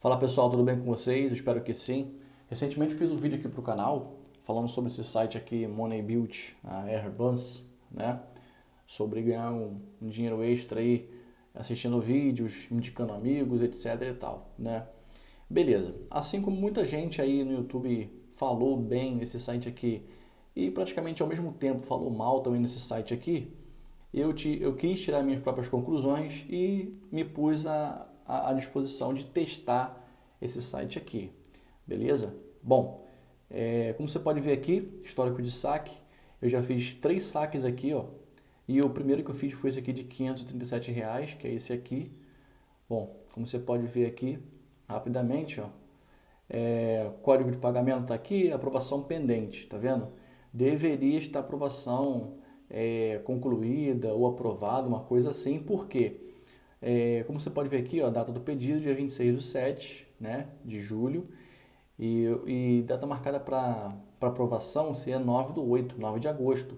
Fala pessoal, tudo bem com vocês? Espero que sim. Recentemente fiz um vídeo aqui para o canal falando sobre esse site aqui, Money Build, a Airbus, né? Sobre ganhar um, um dinheiro extra aí assistindo vídeos, indicando amigos, etc e tal, né? Beleza. Assim como muita gente aí no YouTube falou bem nesse site aqui e praticamente ao mesmo tempo falou mal também nesse site aqui, eu, te, eu quis tirar minhas próprias conclusões e me pus a, à disposição de testar esse site aqui, beleza? Bom, é, como você pode ver aqui, histórico de saque, eu já fiz três saques aqui, ó, e o primeiro que eu fiz foi esse aqui de 537 reais, que é esse aqui. Bom, como você pode ver aqui, rapidamente, ó, é, código de pagamento está aqui, aprovação pendente, tá vendo? Deveria estar aprovação é, concluída ou aprovada, uma coisa assim, por quê? É, como você pode ver aqui, ó, a data do pedido, dia 26 do 7 né, de julho, e, e data marcada para aprovação seria 9 do 8, 9 de agosto.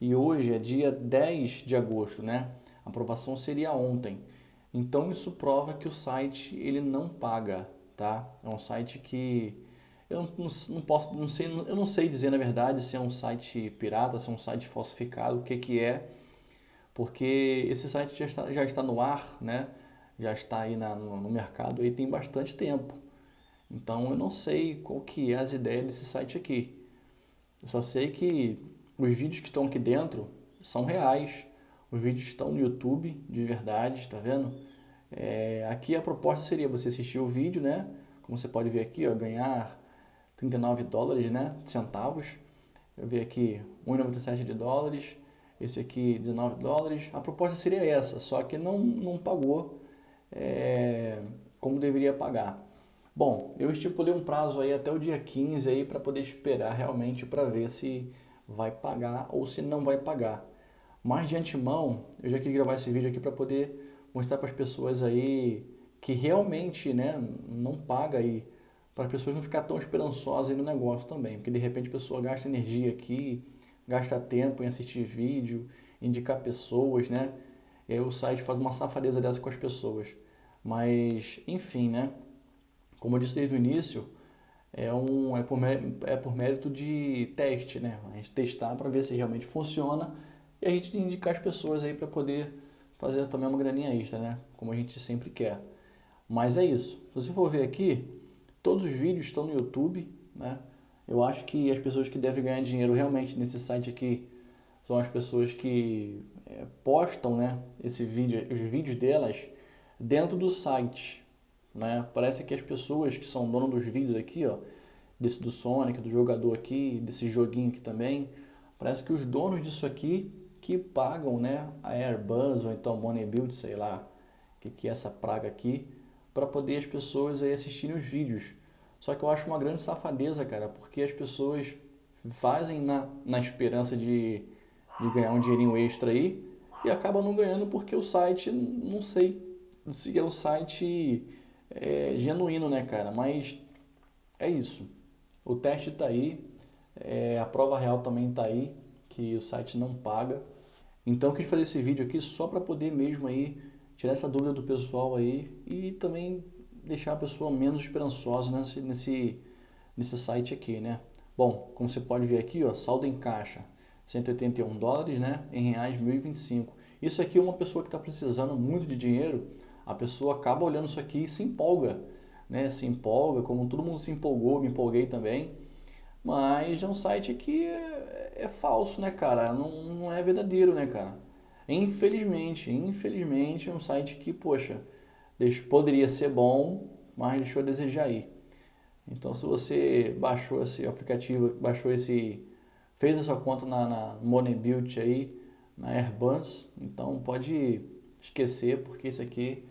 E hoje é dia 10 de agosto, né? A aprovação seria ontem. Então isso prova que o site ele não paga, tá? É um site que eu não, não, posso, não sei, eu não sei dizer na verdade se é um site pirata, se é um site falsificado, o que que é, porque esse site já está, já está no ar, né? já está aí na, no, no, mercado aí tem bastante tempo. Então eu não sei qual que é as ideias desse site aqui. Eu só sei que os vídeos que estão aqui dentro são reais. Os vídeos estão no YouTube de verdade, está vendo? É, aqui a proposta seria você assistir o vídeo, né? Como você pode ver aqui, ó, ganhar 39 dólares, né? Centavos. Eu vi aqui 1,97 de dólares esse aqui 19 dólares. A proposta seria essa, só que não, não pagou é, como deveria pagar. Bom, eu estipulei um prazo aí até o dia 15 aí para poder esperar realmente para ver se vai pagar ou se não vai pagar. Mas de antemão, eu já queria gravar esse vídeo aqui para poder mostrar para as pessoas aí que realmente né, não paga aí, para as pessoas não ficar tão esperançosas no negócio também, porque de repente a pessoa gasta energia aqui, gasta tempo em assistir vídeo, indicar pessoas, né? E aí o site faz uma safadeza dessa com as pessoas. Mas, enfim, né? Como eu disse desde o início, é, um, é, por, é por mérito de teste, né? A gente testar para ver se realmente funciona e a gente indicar as pessoas aí para poder fazer também uma graninha extra, né? Como a gente sempre quer. Mas é isso. Se você for ver aqui, todos os vídeos estão no YouTube, né? Eu acho que as pessoas que devem ganhar dinheiro realmente nesse site aqui são as pessoas que é, postam né, esse vídeo, os vídeos delas dentro do site. Né? Parece que as pessoas que são donas dos vídeos aqui, ó, desse do Sonic, do jogador aqui, desse joguinho aqui também, parece que os donos disso aqui que pagam né, a Airbus ou então Money Build, sei lá, que, que é essa praga aqui, para poder as pessoas aí assistirem os vídeos. Só que eu acho uma grande safadeza, cara, porque as pessoas fazem na, na esperança de, de ganhar um dinheirinho extra aí e acabam não ganhando porque o site, não sei se é um site é, genuíno, né, cara? Mas é isso. O teste tá aí, é, a prova real também tá aí, que o site não paga. Então eu quis fazer esse vídeo aqui só para poder mesmo aí tirar essa dúvida do pessoal aí e também deixar a pessoa menos esperançosa nesse, nesse, nesse site aqui, né? Bom, como você pode ver aqui, ó, saldo em caixa, 181 dólares, né? Em reais, 1.025. Isso aqui é uma pessoa que está precisando muito de dinheiro, a pessoa acaba olhando isso aqui e se empolga, né? Se empolga, como todo mundo se empolgou, me empolguei também. Mas é um site que é, é falso, né, cara? Não, não é verdadeiro, né, cara? Infelizmente, infelizmente é um site que, poxa, poderia ser bom, mas deixou a desejar aí. Então, se você baixou esse aplicativo, baixou esse, fez a sua conta na, na Build aí, na Airbus, então pode esquecer, porque isso aqui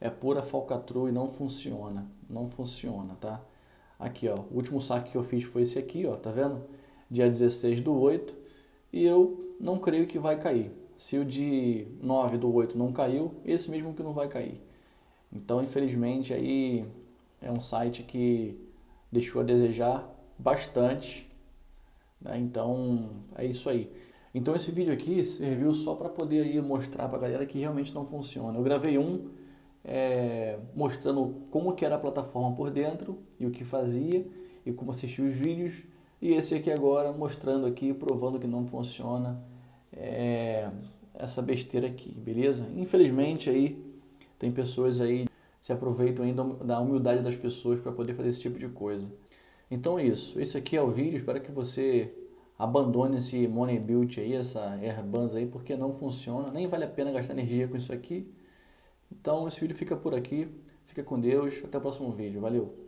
é pura falcatrua e não funciona, não funciona, tá? Aqui, ó, o último saque que eu fiz foi esse aqui, ó, tá vendo? Dia 16 do 8, e eu não creio que vai cair. Se o de 9 do 8 não caiu, esse mesmo que não vai cair. Então, infelizmente, aí é um site que deixou a desejar bastante. Né? Então, é isso aí. Então, esse vídeo aqui serviu só para poder aí mostrar para a galera que realmente não funciona. Eu gravei um é, mostrando como que era a plataforma por dentro e o que fazia e como assistir os vídeos. E esse aqui agora mostrando aqui, provando que não funciona é, essa besteira aqui, beleza? Infelizmente aí tem pessoas aí que se aproveitam ainda da humildade das pessoas para poder fazer esse tipo de coisa. Então é isso, esse aqui é o vídeo, espero que você abandone esse Money Build aí, essa Airbuns aí, porque não funciona, nem vale a pena gastar energia com isso aqui. Então esse vídeo fica por aqui, fica com Deus, até o próximo vídeo, valeu!